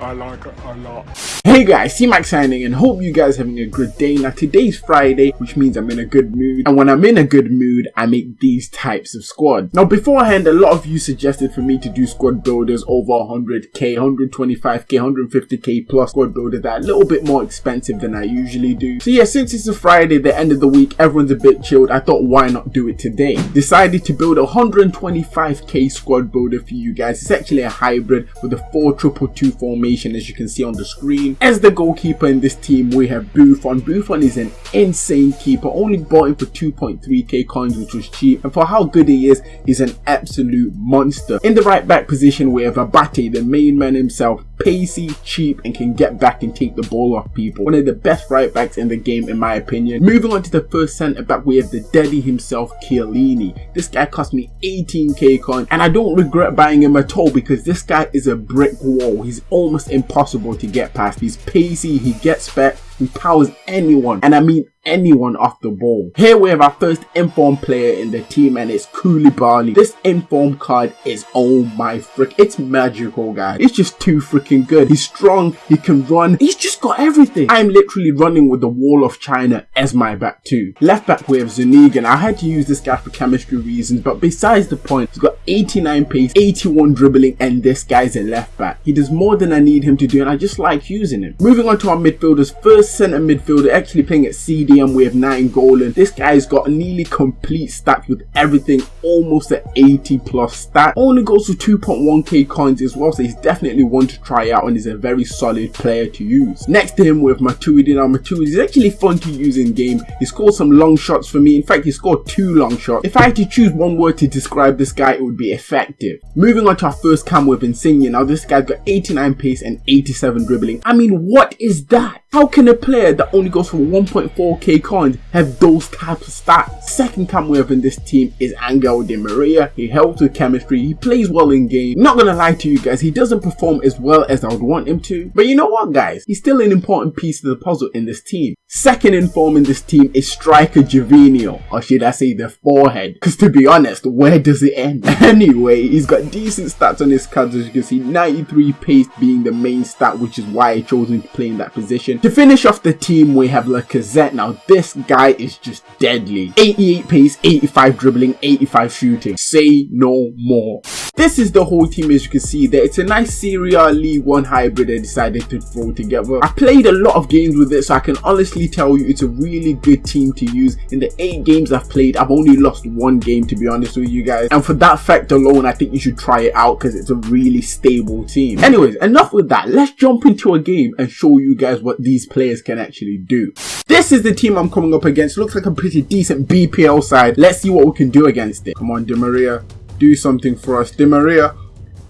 I like it a lot. Hey guys, C-Max signing and hope you guys having a good day. Now today's Friday, which means I'm in a good mood. And when I'm in a good mood, I make these types of squads. Now beforehand, a lot of you suggested for me to do squad builders over 100k, 125k, 150k plus squad builders that are a little bit more expensive than I usually do. So yeah, since it's a Friday, the end of the week, everyone's a bit chilled. I thought why not do it today? Decided to build a 125k squad builder for you guys. It's actually a hybrid with a 4-2-2 formation as you can see on the screen. As the goalkeeper in this team, we have Buffon. Buffon is an insane keeper, only bought him for 2.3k coins, which was cheap. And for how good he is, he's an absolute monster. In the right back position, we have Abate, the main man himself, pacey, cheap, and can get back and take the ball off people. One of the best right backs in the game, in my opinion. Moving on to the first centre back, we have the daddy himself, Chiellini. This guy cost me 18k coins, and I don't regret buying him at all because this guy is a brick wall. He's almost impossible to get past. He's pacey, he gets back, he powers anyone, and I mean anyone off the ball. Here we have our first informed player in the team and it's Koulibaly. This informed card is oh my frick, it's magical guys. It's just too freaking good. He's strong, he can run, he's just got everything. I'm literally running with the wall of China as my back too. Left back we have Zuniga I had to use this guy for chemistry reasons but besides the point, he's got 89 pace, 81 dribbling and this guy's a left back. He does more than I need him to do and I just like using him. Moving on to our midfielders, first centre midfielder, actually playing at CDM with Nainggolan. This guy's got a nearly complete stack with everything almost at 80 plus stat. Only goes for 2.1k coins as well, so he's definitely one to try out and is a very solid player to use. Next to him with Matuidi. Now Matuidi is actually fun to use in game. He scored some long shots for me. In fact, he scored two long shots. If I had to choose one word to describe this guy, it would be effective. Moving on to our first cam with Insigne. Now this guy's got 89 pace and 87 dribbling. I mean, what is that? How can a player that only goes for 1.4k coins have those types of stats? Second cam we have in this team is Angel Di Maria. He helps with chemistry, he plays well in game. Not gonna lie to you guys, he doesn't perform as well as I would want him to. But you know what guys, he's still an important piece of the puzzle in this team. Second in form in this team is striker Gervinho, or should I say the forehead? Because to be honest, where does it end? Anyway, he's got decent stats on his cards as you can see, 93 pace being the main stat which is why I chose him to play in that position. To finish off the team, we have Lacazette. Now, this guy is just deadly. 88 pace, 85 dribbling, 85 shooting. Say no more. This is the whole team as you can see there. It's a nice Serie A League 1 hybrid I decided to throw together. I played a lot of games with it so I can honestly tell you it's a really good team to use. In the 8 games I've played, I've only lost one game to be honest with you guys. And for that fact alone, I think you should try it out because it's a really stable team. Anyways, enough with that. Let's jump into a game and show you guys what these players can actually do. This is the team I'm coming up against. Looks like a pretty decent BPL side. Let's see what we can do against it. Come on, Di Maria. Do something for us. Di Maria.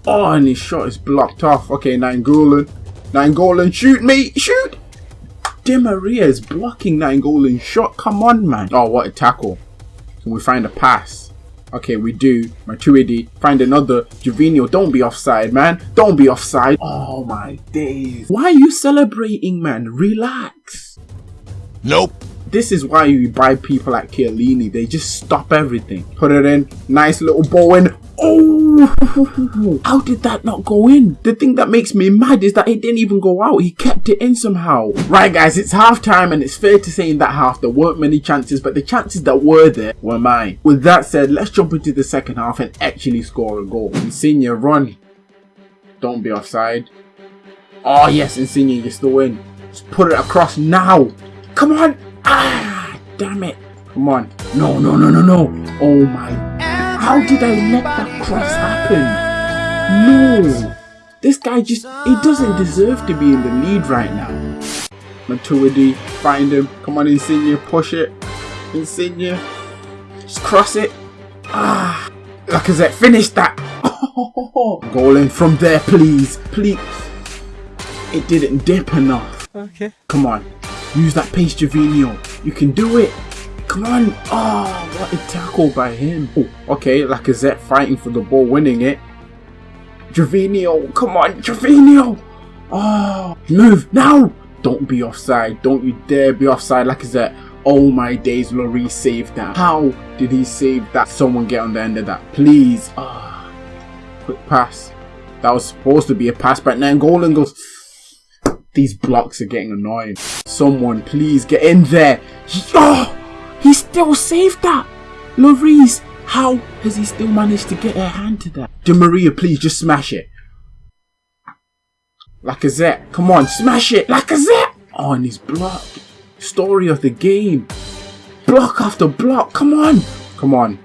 Oh, and his shot is blocked off. Okay, Nainggolan. Nainggolan, shoot me. Shoot. Di Maria is blocking Nainggolan's shot. Come on, man. Oh, what a tackle. Can we find a pass? Okay, we do. Matuidi. Find another. Gervinho, don't be offside, man. Don't be offside. Oh my days. Why are you celebrating, man? Relax. Nope. This is why you buy people like Chiellini. They just stop everything. Put it in. Nice little ball in. Oh, how did that not go in? The thing that makes me mad is that it didn't even go out. He kept it in somehow. Right, guys, it's half time and it's fair to say in that half there weren't many chances, but the chances that were there were mine. With that said, let's jump into the second half and actually score a goal. Insigne, run. Don't be offside. Oh, yes, Insigne, you're still in. Just put it across now. Come on. Damn it. Come on. No, no, no, no, no. Oh, my how did I let that cross happen? No! This guy just, he doesn't deserve to be in the lead right now. Matuidi, find him. Come on, Insigne, push it. Insigne, just cross it. Ah, Lacazette, finish that. Oh, goal in from there, please, please. It didn't dip enough. Okay. Come on, use that pace, Gervinho. You can do it. Come on. Oh, what a tackle by him. Oh, okay, Lacazette fighting for the ball, winning it. Gervinho, come on, Gervinho. Oh, move now. Don't be offside. Don't you dare be offside, Lacazette. Oh my days, Lloris saved that. How did he save that? Someone get on the end of that, please. Ah, oh, quick pass. That was supposed to be a pass, but Nainggolan goes These blocks are getting annoying. Someone please get in there. Oh, he still saved that. Lloris, how has he still managed to get a hand to that? Di Maria, please just smash it. Lacazette, come on, smash it. Lacazette. Oh, and he's blocked. Story of the game. Block after block. Come on. Come on.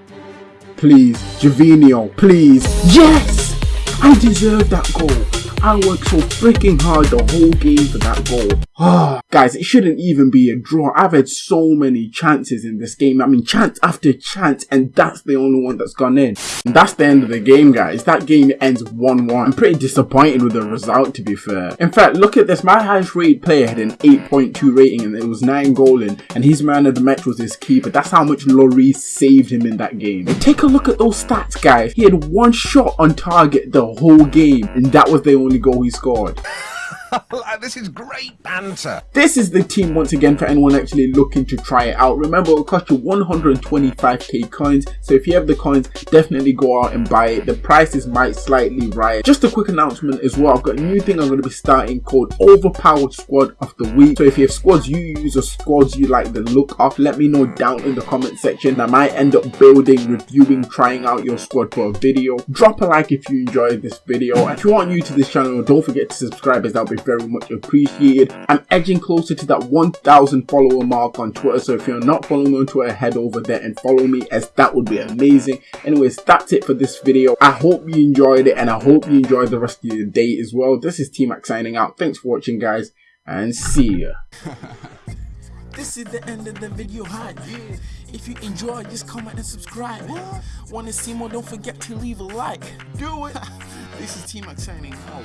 Please. Gervinho, please. Yes! I deserve that goal. I worked so freaking hard the whole game for that goal. Guys, it shouldn't even be a draw. I've had so many chances in this game. I mean, chance after chance, and that's the only one that's gone in. And that's the end of the game, guys. That game ends 1-1. I'm pretty disappointed with the result, to be fair. In fact, look at this. My highest rated player had an 8.2 rating, and it was Nainggolan and his man of the match was his keeper. That's how much Lloris saved him in that game. And take a look at those stats, guys. He had one shot on target the whole game, and that was the only only goal he scored. this is great banter. This is the team once again for anyone actually looking to try it out. Remember, it'll cost you 125k coins. So if you have the coins, definitely go out and buy it. The prices might slightly rise. Just a quick announcement as well. I've got a new thing I'm going to be starting called Overpowered Squad of the Week. So if you have squads you use or squads you like the look of, let me know down in the comment section. I might end up building, reviewing, trying out your squad for a video. Drop a like if you enjoyed this video. If you are new to this channel, don't forget to subscribe as that'll be very much appreciated. I'm edging closer to that 1000 follower mark on Twitter, so if you're not following me on Twitter, head over there and follow me as that would be amazing. Anyways, that's it for this video. I hope you enjoyed it and I hope you enjoyed the rest of your day as well. This is T-Mac signing out. Thanks for watching guys and see ya. This is the end of the video hype. If you enjoyed, just comment and subscribe. Want to see more? Don't forget to leave a like. Do it. this is T-Mac signing out.